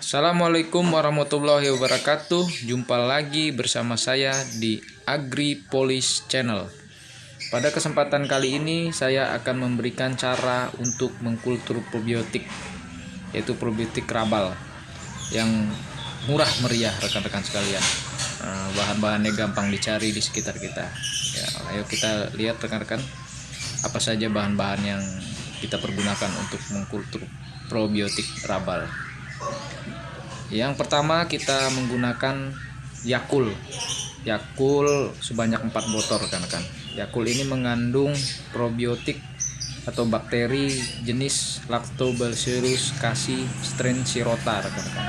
Assalamualaikum warahmatullahi wabarakatuh. Jumpa lagi bersama saya di AgriPolis Channel. Pada kesempatan kali ini saya akan memberikan cara untuk mengkultur probiotik yaitu probiotik rabal yang murah meriah rekan-rekan sekalian. Eh, bahan-bahannya gampang dicari di sekitar kita. Ya, ayo kita lihat rekan-rekan apa saja bahan-bahan yang kita pergunakan untuk mengkultur probiotik rabal. Yang pertama kita menggunakan Yakul. Yakul sebanyak 4 botol rekan-rekan. Yakul ini mengandung probiotik atau bakteri jenis Lactobacillus casei strain Sirota rekan-rekan.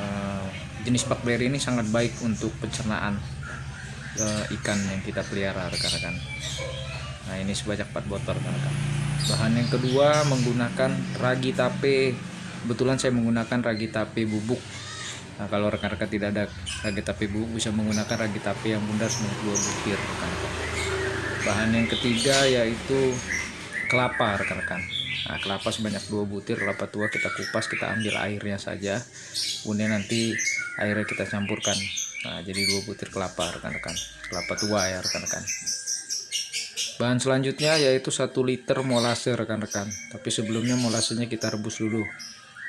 Uh, jenis bakteri ini sangat baik untuk pencernaan uh, ikan yang kita pelihara rekan-rekan. Nah ini sebanyak 4 botol rekan-rekan. Bahan yang kedua menggunakan ragi tape kebetulan saya menggunakan ragi tape bubuk. Nah kalau rekan-rekan tidak ada ragi tape bubuk bisa menggunakan ragi tape yang bundar sebanyak dua butir rekan-rekan. Bahan yang ketiga yaitu kelapa rekan-rekan. Nah kelapa sebanyak dua butir kelapa tua kita kupas kita ambil airnya saja. Kemudian nanti airnya kita campurkan. Nah jadi dua butir kelapa rekan-rekan. Kelapa tua ya rekan-rekan. Bahan selanjutnya yaitu satu liter molase rekan-rekan. Tapi sebelumnya molasenya kita rebus dulu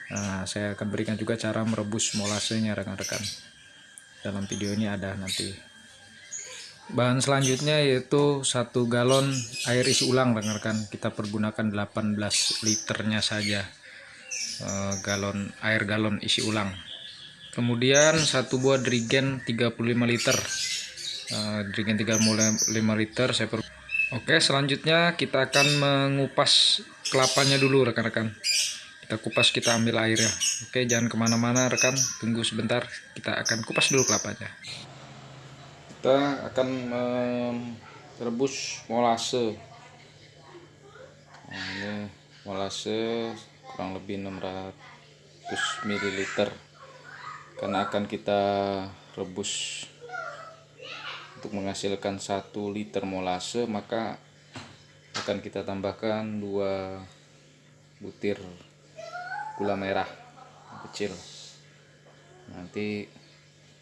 Nah, saya akan berikan juga cara merebus molasenya rekan-rekan. Dalam video ini ada nanti. Bahan selanjutnya yaitu satu galon air isi ulang rekan-rekan. Kita pergunakan 18 liternya saja. E, galon air galon isi ulang. Kemudian satu buah drigen 35 liter. E, drigen 35 liter saya per Oke, selanjutnya kita akan mengupas kelapanya dulu rekan-rekan kita kupas kita ambil airnya oke jangan ke mana-mana rekan. Tunggu sebentar kita akan kupas dulu kelapanya. Kita akan merebus molase. Nah, ini molase kurang lebih 600 ml karena akan kita rebus untuk menghasilkan 1 liter molase maka akan kita tambahkan 2 butir gula merah kecil. Nanti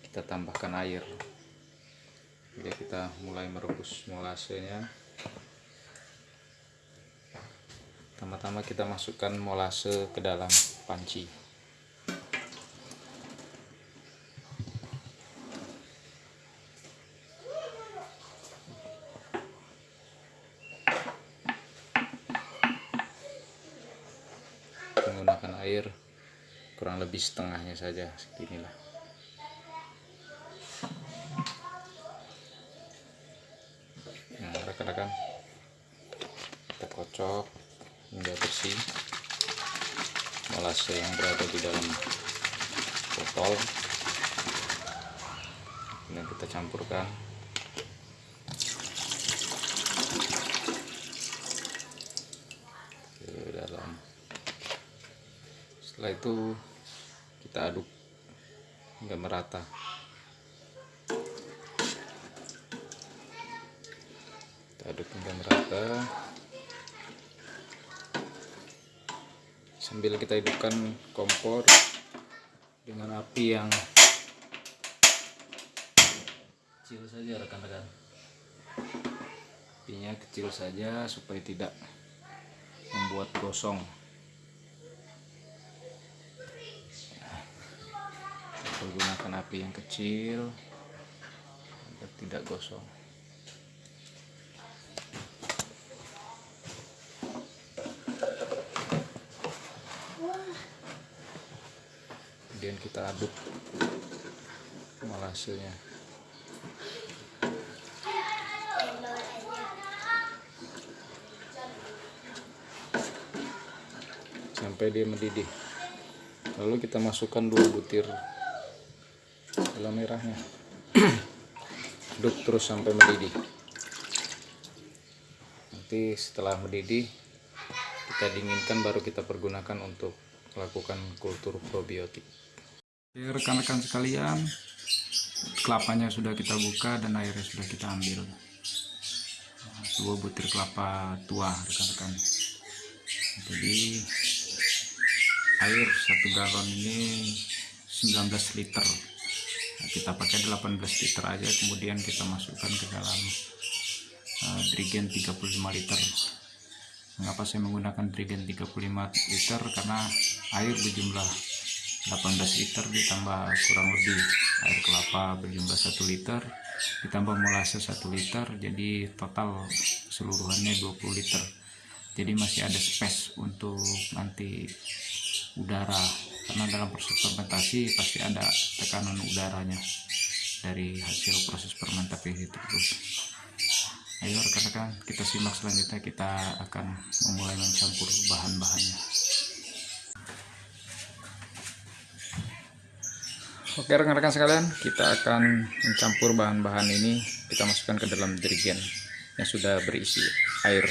kita tambahkan air. Jadi kita mulai merebus molasenya pertama-tama kita masukkan molase ke dalam panci menggunakan air kurang lebih setengahnya saja seginilah. Nah rekan-rekan kita kocok hingga bersih. Molase yang berada di dalam botol. Ini kita campurkan setelah itu kita aduk hingga merata. Kita aduk hingga merata. Sambil kita hidupkan kompor dengan api yang kecil saja rekan-rekan. Apinya kecil saja supaya tidak membuat gosong menggunakan api yang kecil agar tidak gosong. Kemudian kita aduk molasenya sampai dia mendidih. Lalu kita masukkan dua butir gula merahnya. Aduk terus sampai mendidih. Nanti setelah mendidih kita dinginkan baru kita pergunakan untuk melakukan kultur probiotik. Rekan-rekan sekalian kelapanya sudah kita buka dan airnya sudah kita ambil. Dua butir kelapa tua rekan-rekan. Jadi air satu galon ini 19 liter nah, kita pakai 18 liter aja kemudian kita masukkan ke dalam uh, drigen 35 liter. Mengapa saya menggunakan drigen 35 liter? Karena air berjumlah 18 liter ditambah kurang lebih air kelapa berjumlah 1 liter ditambah molase 1 liter jadi total seluruhannya 20 liter. Jadi masih ada space untuk nanti udara karena dalam proses fermentasi pasti ada tekanan udaranya dari hasil proses fermentasi tersebut ayo rekan-rekan kita simak selanjutnya kita akan memulai mencampur bahan-bahannya Oke rekan-rekan sekalian, kita akan mencampur bahan-bahan ini, kita masukkan ke dalam dirigen yang sudah berisi air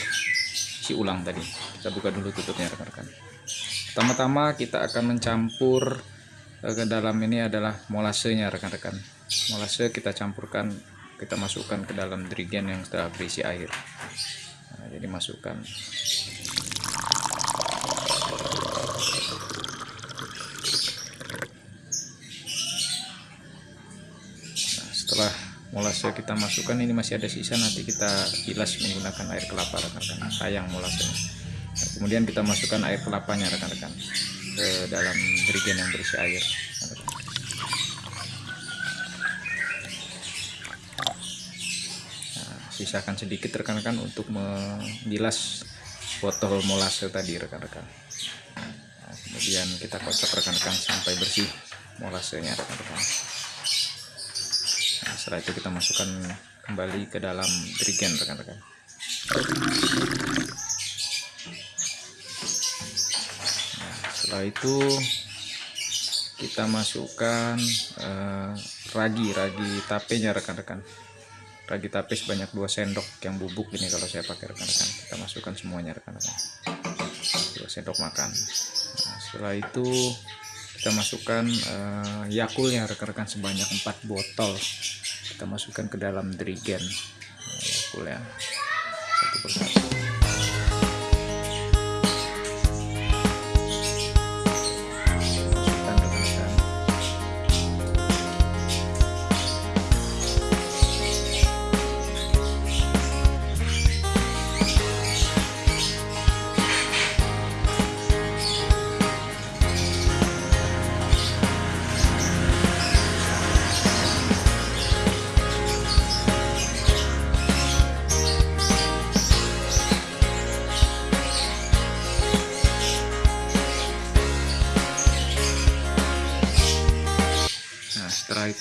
isi ulang tadi. Kita buka dulu tutupnya rekan-rekan. Pertama-tama kita akan mencampur eh, ke dalam ini adalah molasenya rekan-rekan. Molase kita campurkan, kita masukkan ke dalam dirigen yang sudah berisi air. Nah, jadi masukkan setelah molase kita masukkan ini masih ada sisa nanti kita bilas menggunakan air kelapa rekan-rekan sayang molase nah, kemudian kita masukkan air kelapanya rekan-rekan ke dalam jerigen yang berisi air nah, sisakan sedikit rekan-rekan untuk membilas botol molase tadi rekan-rekan. Nah, kemudian kita kocok rekan-rekan sampai bersih molasenya rekan-rekan. Nah, setelah itu kita masukkan kembali ke dalam dirigen rekan-rekan setelah itu kita masukkan eh, ragi ragi tapenya rekan-rekan. Ragi tape sebanyak 2 sendok yang bubuk ini kalau saya pakai rekan-rekan. Kita masukkan semuanya rekan-rekan. 2 sendok makan. Nah, setelah itu kita masukkan uh, yakulnya rekan-rekan sebanyak 4 botol. Kita masukkan ke dalam dirigen nah, yakul ya satu persatu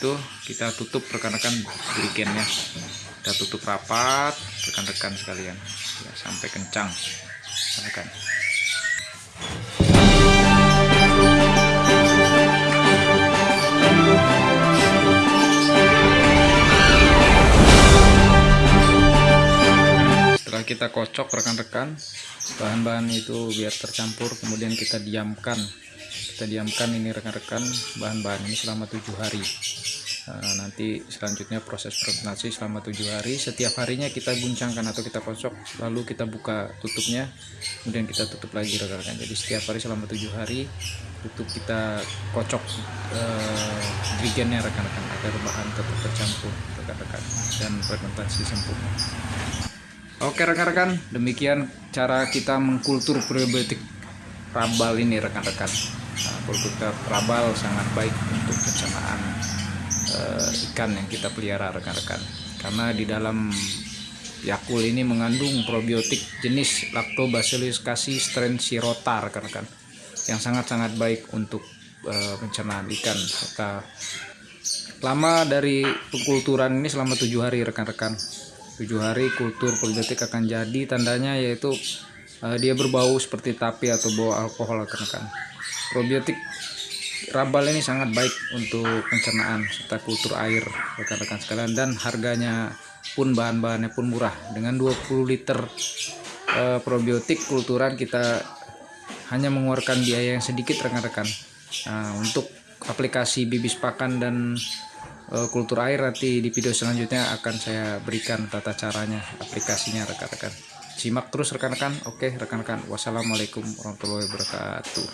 itu kita tutup rekan-rekan dirigennya kita tutup rapat rekan-rekan sekalian. Ya, sampai kencang. Rekan kita kocok rekan-rekan bahan-bahan itu biar tercampur kemudian kita diamkan. Kita diamkan ini rekan-rekan bahan-bahan ini selama tujuh hari. Nah, nanti selanjutnya proses fermentasi selama tujuh hari. Setiap harinya kita guncangkan atau kita kocok lalu kita buka tutupnya kemudian kita tutup lagi rekan-rekan. Jadi setiap hari selama tujuh hari tutup kita kocok eh, rekan-rekan agar bahan tetap tercampur rekan-rekan. Dan fermentasi sempurna Oke rekan-rekan. Demikian cara kita mengkultur probiotik rabal ini rekan-rekan. Nah, produk rabal sangat baik untuk pencernaan uh, ikan yang kita pelihara rekan-rekan. Karena di dalam Yakul ini mengandung probiotik jenis Lactobacillus casei strain sirota rekan-rekan yang sangat-sangat baik untuk uh, pencernaan ikan serta lama dari pengkulturan ini selama tujuh hari rekan-rekan tujuh hari kultur probiotik akan jadi tandanya yaitu uh, dia berbau seperti tape atau bau alkohol rekan-rekan probiotik rabal ini sangat baik untuk pencernaan serta kultur air rekan-rekan sekalian. Dan harganya pun bahan-bahannya pun murah. Dengan 20 liter e, probiotik kulturan kita hanya mengeluarkan biaya yang sedikit rekan-rekan. Nah, untuk aplikasi bibis pakan dan kultur air nanti di video selanjutnya akan saya berikan tata caranya aplikasinya rekan-rekan. Simak terus rekan-rekan. Oke rekan-rekan. Wassalamualaikum warahmatullahi wabarakatuh